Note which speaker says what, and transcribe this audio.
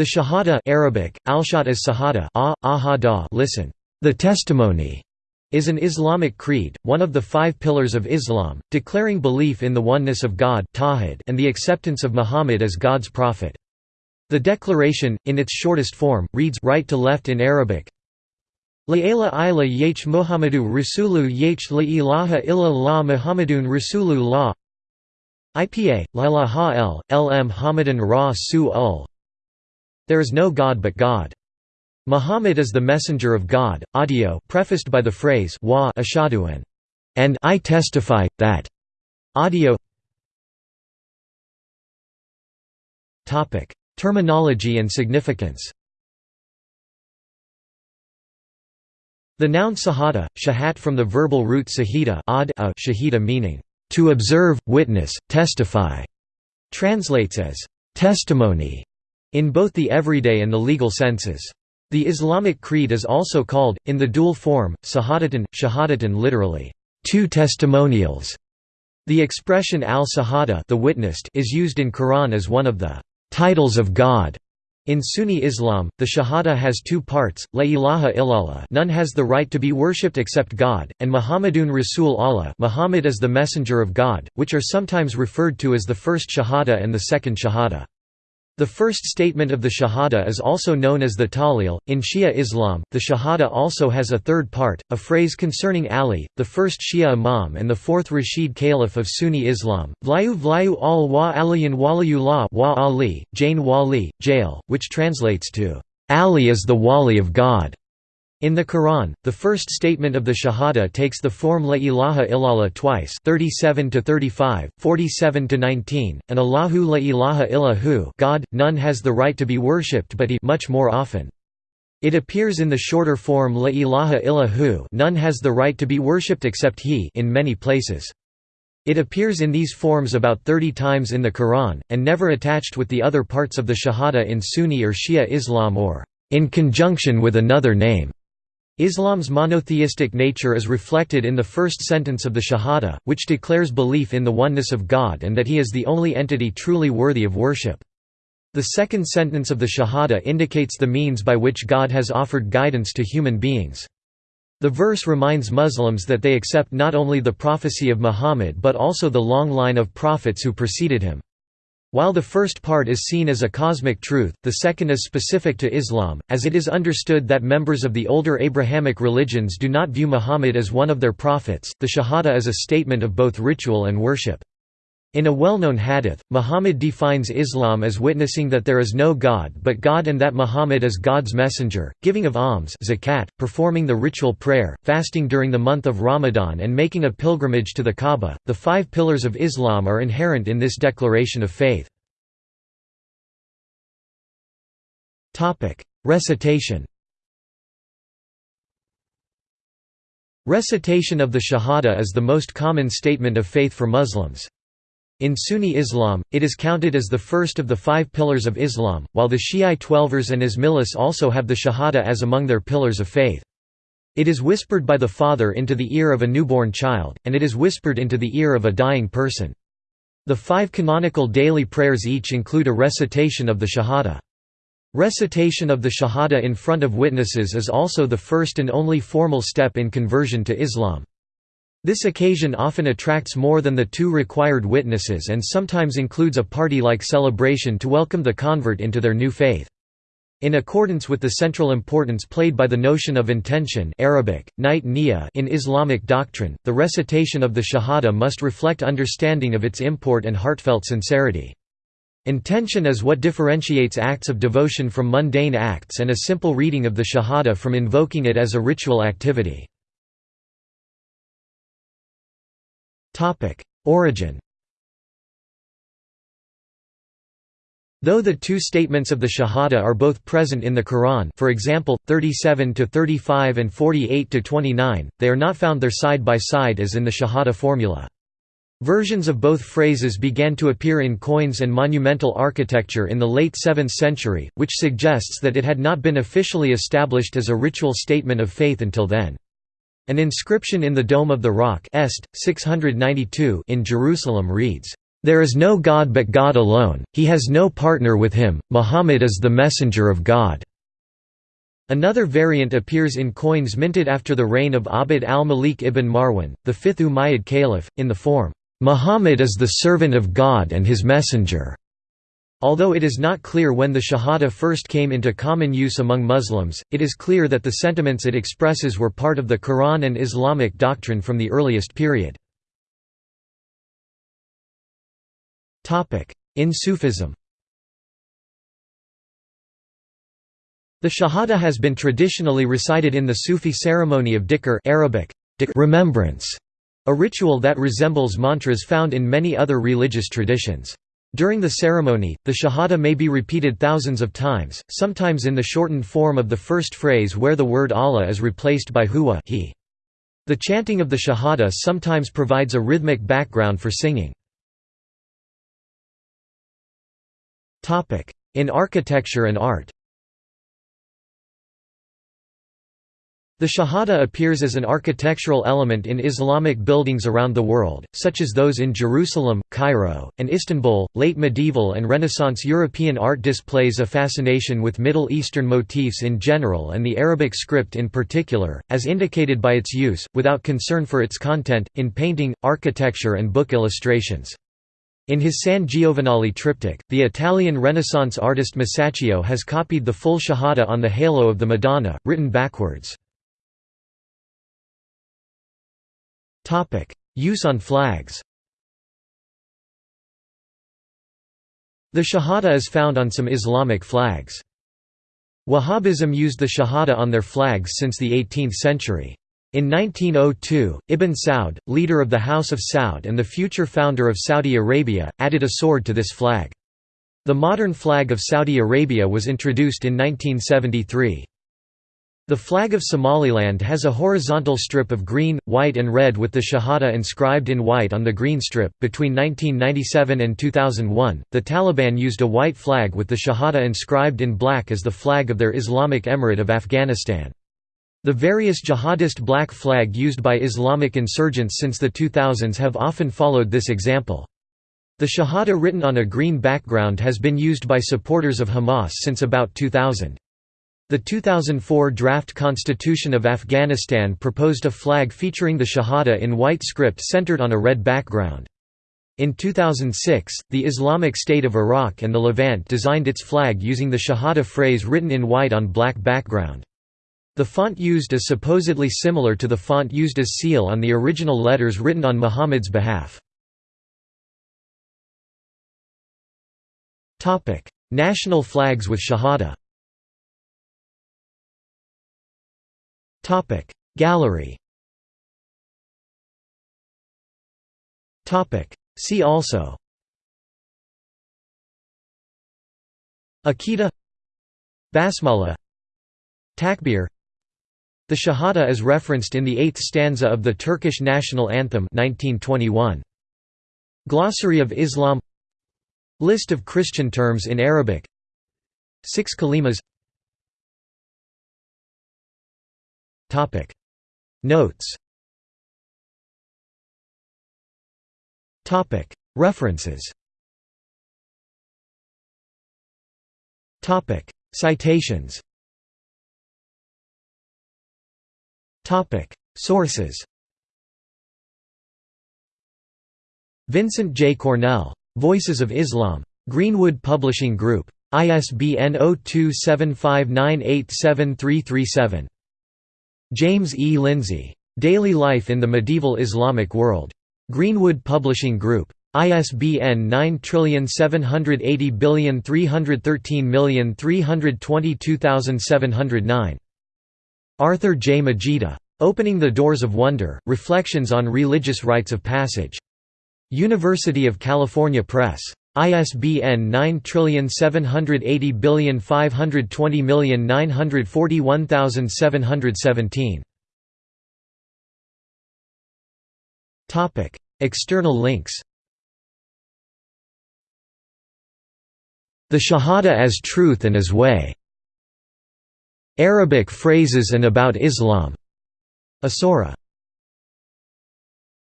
Speaker 1: The Shahada Arabic, Alshat Sahada ah, listen, the testimony, is an Islamic creed, one of the five pillars of Islam, declaring belief in the oneness of God and the acceptance of Muhammad as God's prophet. The declaration, in its shortest form, reads right to left in Arabic. La ilaha illa yach Muhammadu Rasulu yach la ilaha illa la Muhammadun IPA, la ilaha l, lm Hamadan ra su ul There is no God but God. Muhammad is the messenger of God, audio prefaced by the phrase wa ashadu and I testify, that audio Topic: Terminology and significance The noun sahada, shahat from the verbal root sahida ad a shahida meaning, to observe, witness, testify, translates as testimony in both the everyday and the legal senses. The Islamic creed is also called, in the dual form, sahadatan, shahadatan literally, two testimonials. The expression al-sahada is used in Quran as one of the titles of God. In Sunni Islam, the Shahada has two parts, La ilaha illallah none has the right to be worshipped except God, and Muhammadun Rasul Allah Muhammad is the messenger of God, which are sometimes referred to as the first Shahada and the second Shahada. The first statement of the Shahada is also known as the Tahlil. In Shia Islam, the Shahada also has a third part, a phrase concerning Ali, the first Shia Imam and the fourth Rashid Caliph of Sunni Islam, Vlayu Vlayu al wa aliyan waliyullah wa Ali, Jain Wali, Jail, which translates to, Ali is the Wali of God. In the Quran, the first statement of the Shahada takes the form La ilaha illallah twice 37 to 35, 47 to 19, and Allahu la ilaha illahu God, none has the right to be worshipped but he much more often. It appears in the shorter form La ilaha illahu none has the right to be worshipped except he in many places. It appears in these forms about 30 times in the Quran, and never attached with the other parts of the Shahada in Sunni or Shia Islam or in conjunction with another name. Islam's monotheistic nature is reflected in the first sentence of the Shahada, which declares belief in the oneness of God and that He is the only entity truly worthy of worship. The second sentence of the Shahada indicates the means by which God has offered guidance to human beings. The verse reminds Muslims that they accept not only the prophecy of Muhammad but also the long line of prophets who preceded him. While the first part is seen as a cosmic truth, the second is specific to Islam, as it is understood that members of the older Abrahamic religions do not view Muhammad as one of their prophets. The Shahada is a statement of both ritual and worship. In a well-known hadith, Muhammad defines Islam as witnessing that there is no God but God and that Muhammad is God's messenger, giving of alms zakat, performing the ritual prayer, fasting during the month of Ramadan and making a pilgrimage to the Kaaba. The five pillars of Islam are inherent in this declaration of faith. Recitation Recitation of the Shahada is the most common statement of faith for Muslims. In Sunni Islam, it is counted as the first of the five pillars of Islam, while the Shiite Twelvers and Ismailis also have the Shahada as among their pillars of faith. It is whispered by the father into the ear of a newborn child, and it is whispered into the ear of a dying person. The five canonical daily prayers each include a recitation of the Shahada. Recitation of the Shahada in front of witnesses is also the first and only formal step in conversion to Islam. This occasion often attracts more than the two required witnesses and sometimes includes a party-like celebration to welcome the convert into their new faith. In accordance with the central importance played by the notion of intention Arabic, night in Islamic doctrine, the recitation of the Shahada must reflect understanding of its import and heartfelt sincerity. Intention is what differentiates acts of devotion from mundane acts and a simple reading of the Shahada from invoking it as a ritual activity. Origin Though the two statements of the Shahada are both present in the Quran for example, 37–35 and 48–29, they are not found there side by side as in the Shahada formula. Versions of both phrases began to appear in coins and monumental architecture in the late 7th century, which suggests that it had not been officially established as a ritual statement of faith until then. An inscription in the Dome of the Rock Est, 692 in Jerusalem reads, There is no God but God alone, he has no partner with him, Muhammad is the messenger of God." Another variant appears in coins minted after the reign of Abd al-Malik ibn Marwan, the fifth Umayyad caliph, in the form, "'Muhammad is the servant of God and his messenger'". Although it is not clear when the Shahada first came into common use among Muslims, it is clear that the sentiments it expresses were part of the Quran and Islamic doctrine from the earliest period. In Sufism The Shahada has been traditionally recited in the Sufi ceremony of dhikr Arabic, remembrance, a ritual that resembles mantras found in many other religious traditions. During the ceremony, the Shahada may be repeated thousands of times, sometimes in the shortened form of the first phrase where the word Allah is replaced by huwa he. The chanting of the Shahada sometimes provides a rhythmic background for singing. In architecture and art The Shahada appears as an architectural element in Islamic buildings around the world, such as those in Jerusalem, Cairo, and Istanbul. Late medieval and Renaissance European art displays a fascination with Middle Eastern motifs in general and the Arabic script in particular, as indicated by its use, without concern for its content, in painting, architecture, and book illustrations. In his San Giovenale triptych, the Italian Renaissance artist Masaccio has copied the full Shahada on the halo of the Madonna, written backwards. Use on flags The Shahada is found on some Islamic flags. Wahhabism used the Shahada on their flags since the 18th century. In 1902, Ibn Saud, leader of the House of Saud and the future founder of Saudi Arabia, added a sword to this flag. The modern flag of Saudi Arabia was introduced in 1973. The flag of Somaliland has a horizontal strip of green, white, and red with the Shahada inscribed in white on the green strip. Between 1997 and 2001, the Taliban used a white flag with the Shahada inscribed in black as the flag of their Islamic Emirate of Afghanistan. The various jihadist black flag used by Islamic insurgents since the 2000s have often followed this example. The Shahada written on a green background has been used by supporters of Hamas since about 2000. The 2004 draft constitution of Afghanistan proposed a flag featuring the Shahada in white script centered on a red background. In 2006, the Islamic State of Iraq and the Levant designed its flag using the Shahada phrase written in white on black background. The font used is supposedly similar to the font used as seal on the original letters written on Muhammad's behalf. National flags with Shahada Gallery. See also. Aqidah Basmala. Takbir. The Shahada is referenced in the eighth stanza of the Turkish national anthem 1921. Glossary of Islam. List of Christian terms in Arabic. Six kalimas Notes Topic References Topic Citations Topic Sources Vincent J. Cornell. Voices of Islam. Greenwood Publishing Group. ISBN 0275987337. James E. Lindsay. Daily Life in the Medieval Islamic World. Greenwood Publishing Group. ISBN 9780313322709. Arthur J. Magida. Opening the Doors of Wonder, Reflections on Religious Rites of Passage. University of California Press. ISBN 9780520941717. External links The Shahada as Truth and as Way Arabic phrases and about Islam. Asora